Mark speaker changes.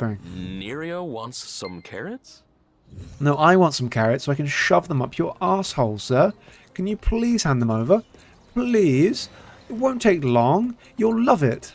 Speaker 1: thing.
Speaker 2: Nerio wants some carrots?
Speaker 1: No, I want some carrots so I can shove them up your asshole, sir. Can you please hand them over? Please? It won't take long. You'll love it.